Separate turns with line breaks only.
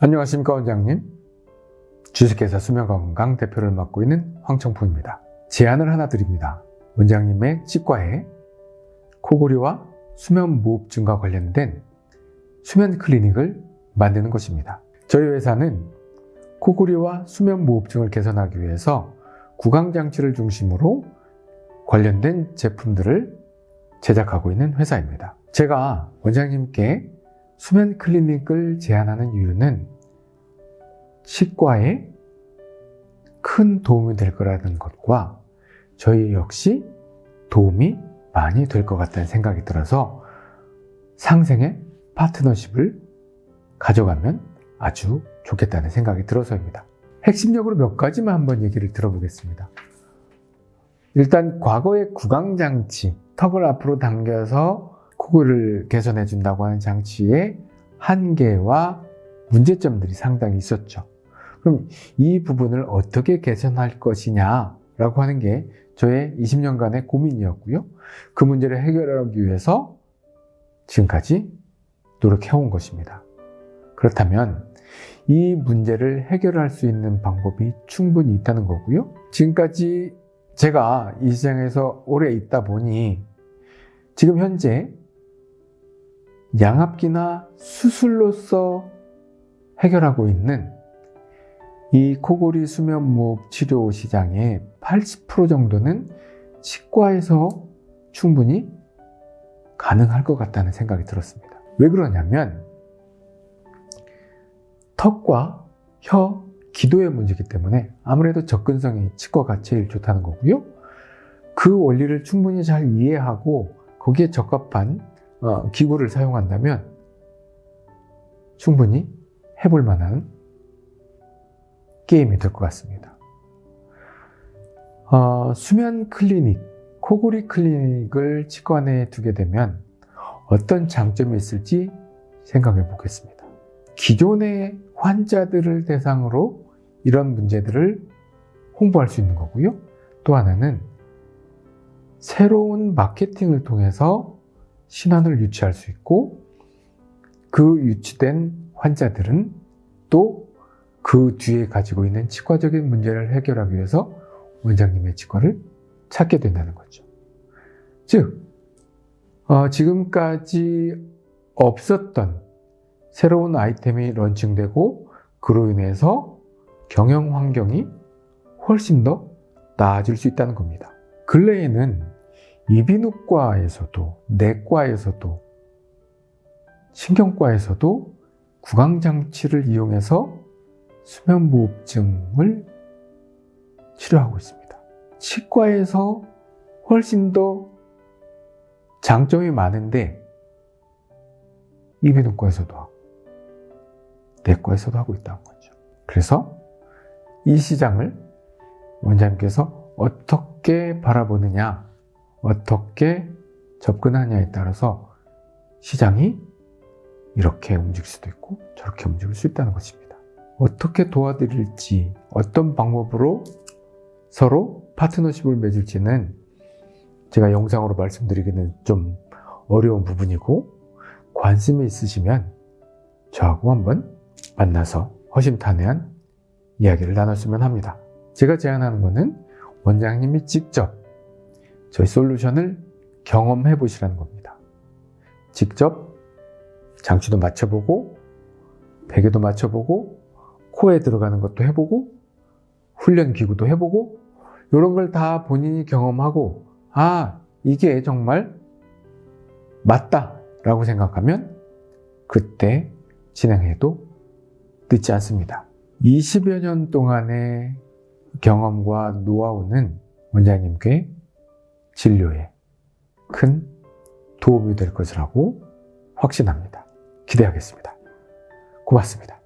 안녕하십니까 원장님. 주식회사 수면건강 대표를 맡고 있는 황청풍입니다. 제안을 하나 드립니다. 원장님의 치과에 코골이와 수면 무호흡증과 관련된 수면 클리닉을 만드는 것입니다. 저희 회사는 코골이와 수면 무호흡증을 개선하기 위해서 구강장치를 중심으로 관련된 제품들을 제작하고 있는 회사입니다. 제가 원장님께 수면 클리닉을 제안하는 이유는 치과에 큰 도움이 될 거라는 것과 저희 역시 도움이 많이 될 것 같다는 생각이 들어서 상생의 파트너십을 가져가면 아주 좋겠다는 생각이 들어서입니다. 핵심적으로 몇 가지만 한번 얘기를 들어보겠습니다. 일단 과거의 구강장치, 턱을 앞으로 당겨서 코골을 개선해 준다고 하는 장치의 한계와 문제점들이 상당히 있었죠. 그럼 이 부분을 어떻게 개선할 것이냐 라고 하는 게 저의 20년간의 고민이었고요. 그 문제를 해결하기 위해서 지금까지 노력해온 것입니다. 그렇다면 이 문제를 해결할 수 있는 방법이 충분히 있다는 거고요. 지금까지 제가 이 시장에서 오래 있다 보니 지금 현재 양압기나 수술로서 해결하고 있는 이 코골이 수면무호흡 치료 시장의 80% 정도는 치과에서 충분히 가능할 것 같다는 생각이 들었습니다. 왜 그러냐면 턱과 혀, 기도의 문제이기 때문에 아무래도 접근성이 치과가 제일 좋다는 거고요. 그 원리를 충분히 잘 이해하고 거기에 적합한 어, 기구를 사용한다면 충분히 해볼 만한 게임이 될 것 같습니다. 어, 수면 클리닉, 코골이 클리닉을 치과 내에 두게 되면 어떤 장점이 있을지 생각해 보겠습니다. 기존의 환자들을 대상으로 이런 문제들을 홍보할 수 있는 거고요. 또 하나는 새로운 마케팅을 통해서 신환을 유치할 수 있고 그 유치된 환자들은 또 그 뒤에 가지고 있는 치과적인 문제를 해결하기 위해서 원장님의 치과를 찾게 된다는 거죠. 즉, 어, 지금까지 없었던 새로운 아이템이 런칭되고 그로 인해서 경영 환경이 훨씬 더 나아질 수 있다는 겁니다. 근래에는 이비인후과에서도 내과에서도 신경과에서도 구강장치를 이용해서 수면무호흡증을 치료하고 있습니다. 치과에서 훨씬 더 장점이 많은데 이비인후과에서도 하고 내과에서도 하고 있다는 거죠. 그래서 이 시장을 원장님께서 어떻게 바라보느냐 어떻게 접근하냐에 따라서 시장이 이렇게 움직일 수도 있고 저렇게 움직일 수 있다는 것입니다. 어떻게 도와드릴지 어떤 방법으로 서로 파트너십을 맺을지는 제가 영상으로 말씀드리기는 좀 어려운 부분이고 관심이 있으시면 저하고 한번 만나서 허심탄회한 이야기를 나눴으면 합니다. 제가 제안하는 것은 원장님이 직접 저희 솔루션을 경험해 보시라는 겁니다. 직접 장치도 맞춰보고 베개도 맞춰보고 코에 들어가는 것도 해보고 훈련 기구도 해보고 이런 걸 다 본인이 경험하고 아 이게 정말 맞다 라고 생각하면 그때 진행해도 늦지 않습니다. 20여 년 동안의 경험과 노하우는 원장님께 진료에 큰 도움이 될 것이라고 확신합니다. 기대하겠습니다. 고맙습니다.